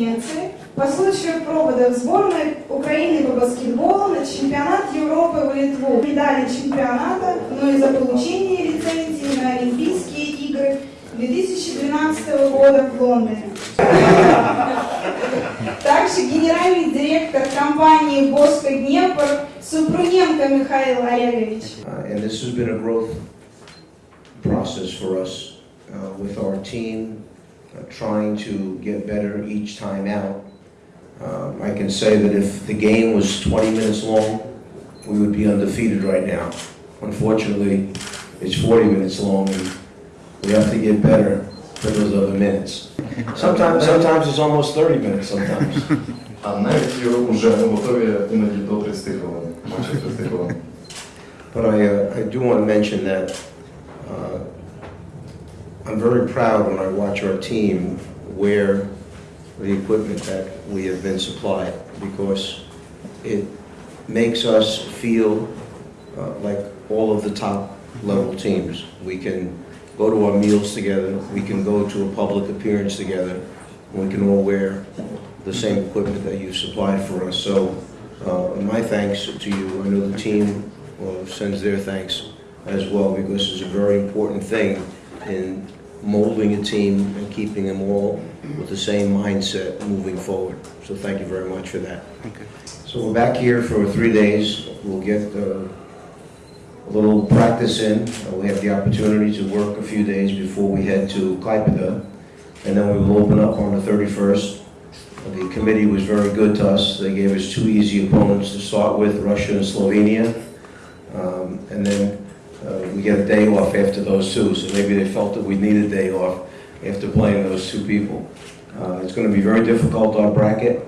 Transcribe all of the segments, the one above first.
Венеции по случаю провода в сборной Украины по баскетболу на чемпионат Европы в Литву. Медали чемпионата, но и за получение лицензии на Олимпийские игры 2012 года в Лондоне. Также генеральный директор компании «Боско Днепр» Супруненко Михаил Олегович. Uh, And this has been a growth process for us uh, with our team, uh, trying to get better each time out. Um, I can say that if the game was 20 minutes long, we would be undefeated right now. Unfortunately, it's 40 minutes long, and we have to get better for those other minutes. Sometimes, sometimes it's almost 30 minutes sometimes. А навіть вже готові іноді до 30 хвилин, майже 30 хвилин. But I, uh, I do want to mention that uh, I'm very proud when I watch our team wear the equipment that we have been supplied because it makes us feel uh, like all of the top level teams. We can go to our meals together, we can go to a public appearance together, we can all wear the same equipment that you supplied for us. So uh, my thanks to you. I know the team uh, sends their thanks as well because it's a very important thing in molding a team and keeping them all with the same mindset moving forward. So thank you very much for that. Okay. So we're back here for three days. We'll get uh, a little practice in. Uh, We have the opportunity to work a few days before we head to Klaipeda. And then we will open up on the 31st. The committee was very good to us. They gave us two easy opponents to start with, Russia and Slovenia. Um, And then uh, we get a day off after those two, so maybe they felt that we needed a day off after playing those two people. Uh, It's going to be very difficult, our bracket.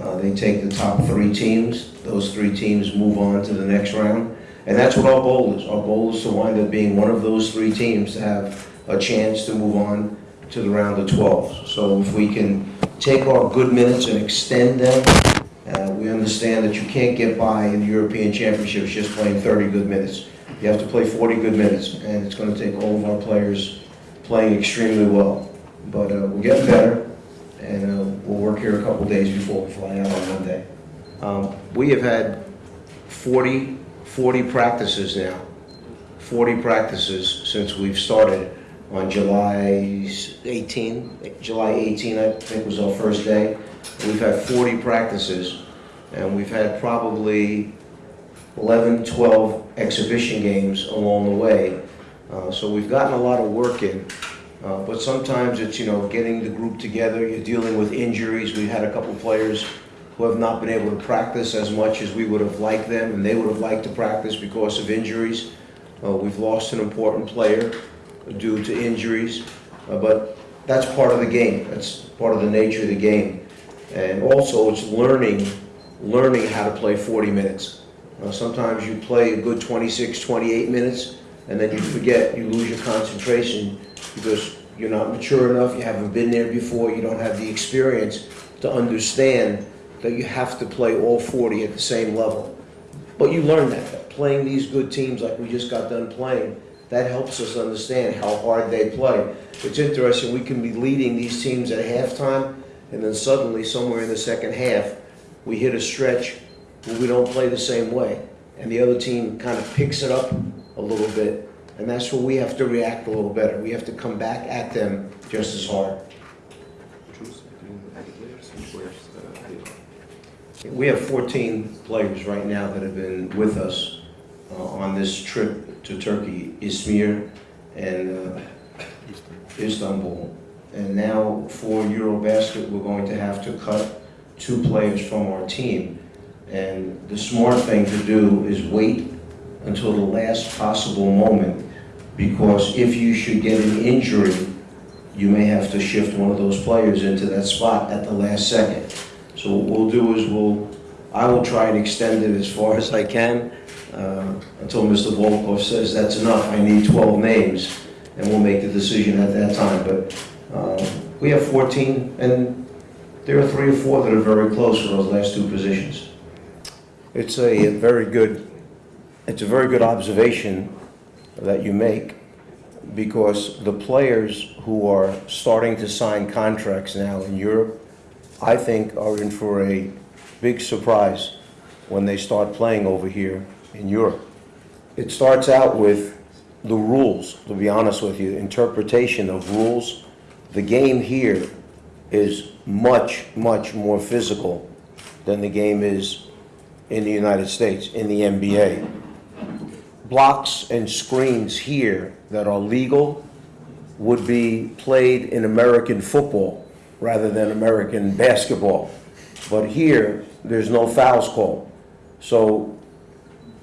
Uh, They take the top three teams. Those three teams move on to the next round. And that's what our goal is. Our goal is to wind up being one of those three teams to have a chance to move on to the round of 12. So if we can take our good minutes and extend them, uh, we understand that you can't get by in the European Championships just playing 30 good minutes. You have to play 40 good minutes, and it's going to take all of our players playing extremely well. But uh, we're getting better, and uh, we'll work here a couple days before we fly out on Monday. Um, We have had 40, 40 practices now, 40 practices since we've started on July 18, July 18, I think was our first day. We've had 40 practices, and we've had probably 11, 12 exhibition games along the way. Uh, So we've gotten a lot of work in, Uh, but sometimes it's, you know, getting the group together, you're dealing with injuries. We've had a couple players who have not been able to practice as much as we would have liked them, and they would have liked to practice because of injuries. Uh, We've lost an important player due to injuries, uh, but that's part of the game. That's part of the nature of the game. And also, it's learning, learning how to play 40 minutes. Uh, Sometimes you play a good 26, 28 minutes, and then you forget, you lose your concentration because you're not mature enough, you haven't been there before, you don't have the experience to understand that you have to play all 40 at the same level. But you learn that, that playing these good teams like we just got done playing, that helps us understand how hard they play. It's interesting, we can be leading these teams at halftime, and then suddenly, somewhere in the second half, we hit a stretch we don't play the same way. And the other team kind of picks it up a little bit, and that's where we have to react a little better. We have to come back at them just as hard. We have 14 players right now that have been with us uh, on this trip to Turkey, Izmir and uh, Istanbul. And now for Eurobasket, we're going to have to cut two players from our team. And the smart thing to do is wait until the last possible moment, because if you should get an injury, you may have to shift one of those players into that spot at the last second. So what we'll do is we'll, I will try and extend it as far as I can, uh, until Mr. Volkov says that's enough, I need 12 names, and we'll make the decision at that time. But uh, we have 14, and there are three or four that are very close for those last two positions. It's a very good, it's a very good observation that you make, because the players who are starting to sign contracts now in Europe, I think, are in for a big surprise when they start playing over here in Europe. It starts out with the rules, to be honest with you, interpretation of rules. The game here is much, much more physical than the game is in the United States, in the NBA. Blocks and screens here that are legal would be played in American football rather than American basketball. But here, there's no fouls called. So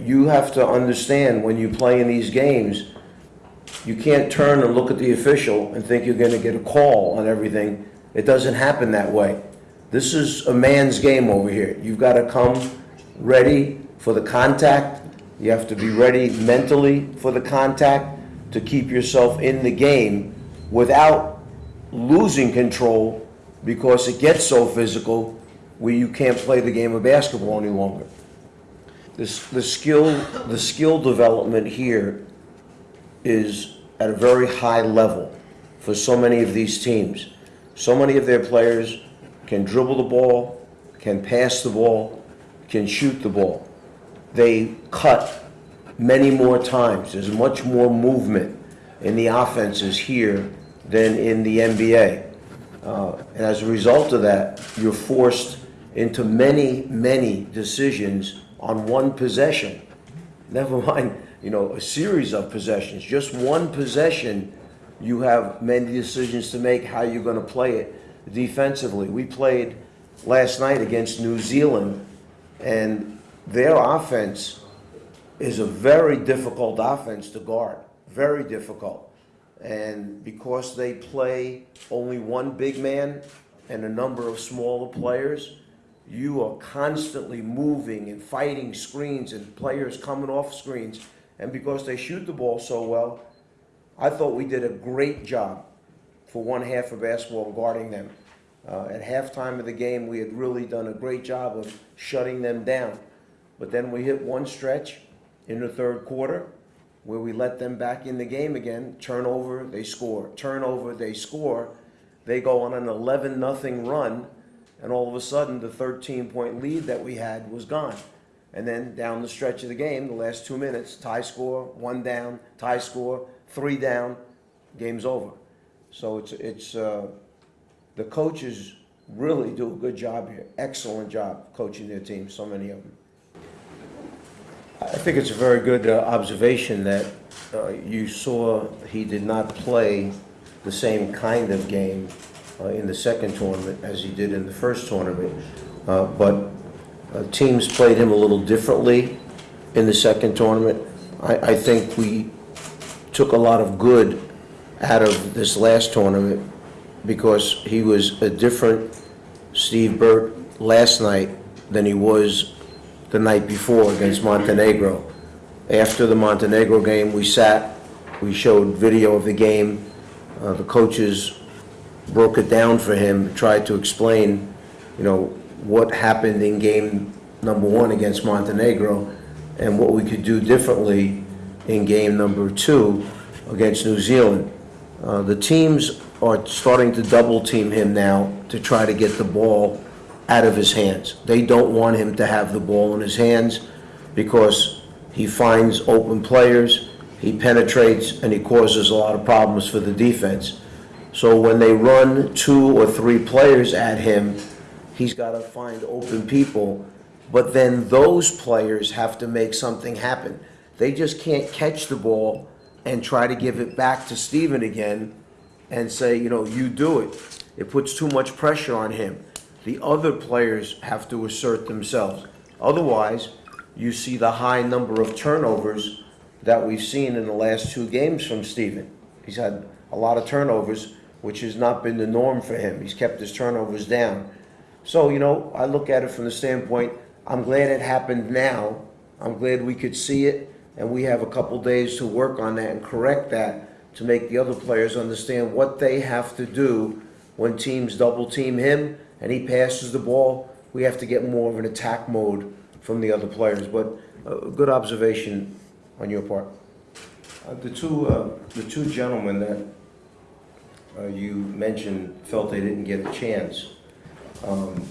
you have to understand when you play in these games, you can't turn and look at the official and think you're gonna get a call on everything. It doesn't happen that way. This is a man's game over here. You've gotta come ready for the contact. You have to be ready mentally for the contact to keep yourself in the game without losing control because it gets so physical where you can't play the game of basketball any longer. This, the skill, the skill development here is at a very high level for so many of these teams. So many of their players can dribble the ball, can pass the ball, can shoot the ball. They cut many more times. There's much more movement in the offenses here than in the NBA. Uh, And as a result of that, you're forced into many, many decisions on one possession. Never mind, you know, a series of possessions. Just one possession, you have many decisions to make how you're going to play it defensively. We played last night against New Zealand, and their offense is a very difficult offense to guard, very difficult. And because they play only one big man and a number of smaller players, you are constantly moving and fighting screens and players coming off screens. And because they shoot the ball so well, I thought we did a great job for one half of basketball guarding them. Uh, at halftime of the game, we had really done a great job of shutting them down. But then we hit one stretch in the third quarter where we let them back in the game again. Turnover, they score. Turnover, they score. They go on an 11 nothing run, and all of a sudden, the 13 point lead that we had was gone. And then down the stretch of the game, the last two minutes, tie score, one down, tie score, three down, game's over. So it's, it's, uh, the coaches really do a good job here, excellent job coaching their team, so many of them. I think it's a very good uh, observation that uh, you saw he did not play the same kind of game uh, in the second tournament as he did in the first tournament. Uh, But uh, teams played him a little differently in the second tournament. I, I think we took a lot of good out of this last tournament because he was a different Steve Burtt last night than he was the night before against Montenegro. After the Montenegro game, we sat, we showed video of the game. Uh, The coaches broke it down for him, tried to explain, you know, what happened in game number one against Montenegro and what we could do differently in game number two against New Zealand. Uh, The teams are starting to double team him now to try to get the ball out of his hands. They don't want him to have the ball in his hands because he finds open players, he penetrates, and he causes a lot of problems for the defense. So when they run two or three players at him, he's got to find open people. But then those players have to make something happen. They just can't catch the ball and try to give it back to Steven again and say, you know, you do it. It puts too much pressure on him. The other players have to assert themselves. Otherwise, you see the high number of turnovers that we've seen in the last two games from Steven. He's had a lot of turnovers, which has not been the norm for him. He's kept his turnovers down. So, you know, I look at it from the standpoint, I'm glad it happened now. I'm glad we could see it, and we have a couple days to work on that and correct that to make the other players understand what they have to do when teams double team him and he passes the ball. We have to get more of an attack mode from the other players. But uh, good observation on your part. Uh, The two, uh, the two gentlemen that uh, you mentioned felt they didn't get a chance. Um,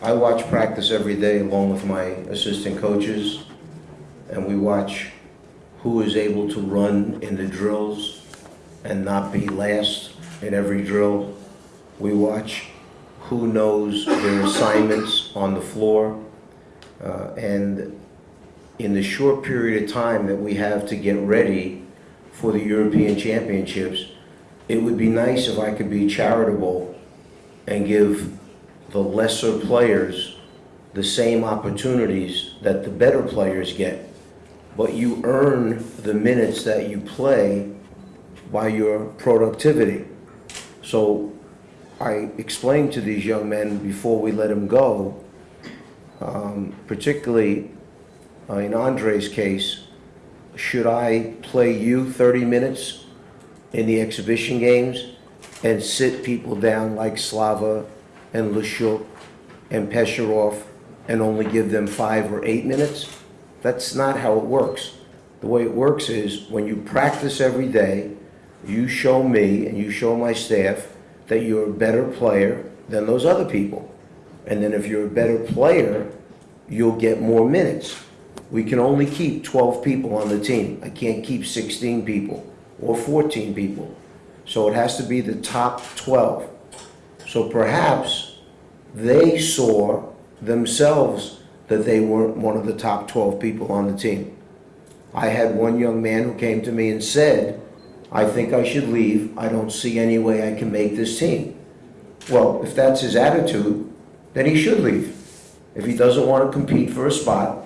I watch practice every day along with my assistant coaches, and we watch who is able to run in the drills and not be last in every drill. We watch who knows their assignments on the floor. Uh, And in the short period of time that we have to get ready for the European Championships, it would be nice if I could be charitable and give the lesser players the same opportunities that the better players get. But you earn the minutes that you play by your productivity. So I explained to these young men before we let them go, um, particularly uh, in Andre's case, should I play you 30 minutes in the exhibition games and sit people down like Slava and Lishchuk and Pecherov and only give them five or eight minutes? That's not how it works. The way it works is when you practice every day, you show me and you show my staff that you're a better player than those other people. And then if you're a better player, you'll get more minutes. We can only keep 12 people on the team. I can't keep 16 people or 14 people. So it has to be the top 12. So perhaps they saw themselves that they weren't one of the top 12 people on the team. I had one young man who came to me and said, I think I should leave. I don't see any way I can make this team. Well, if that's his attitude, then he should leave. If he doesn't want to compete for a spot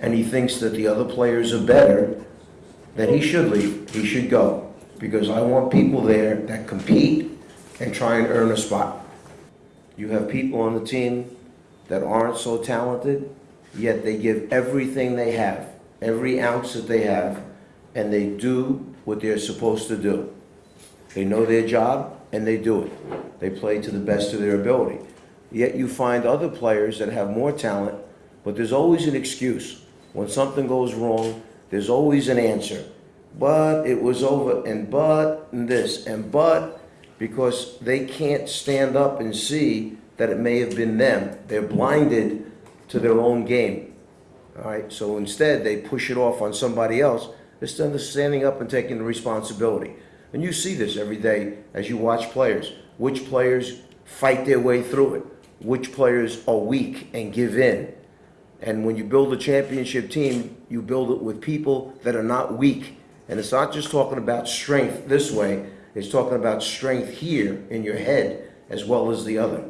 and he thinks that the other players are better, then he should leave. He should go. Because I want people there that compete and try and earn a spot. You have people on the team that aren't so talented, yet they give everything they have, every ounce that they have, and they do what they're supposed to do. They know their job and they do it. They play to the best of their ability. Yet you find other players that have more talent, but there's always an excuse. When something goes wrong, there's always an answer. But it was over, and but, and this, and but, because they can't stand up and see that it may have been them. They're blinded to their own game. All right, so instead, they push it off on somebody else instead of standing up and taking the responsibility. And you see this every day as you watch players. Which players fight their way through it? Which players are weak and give in? And when you build a championship team, you build it with people that are not weak. And it's not just talking about strength this way, it's talking about strength here in your head as well as the other.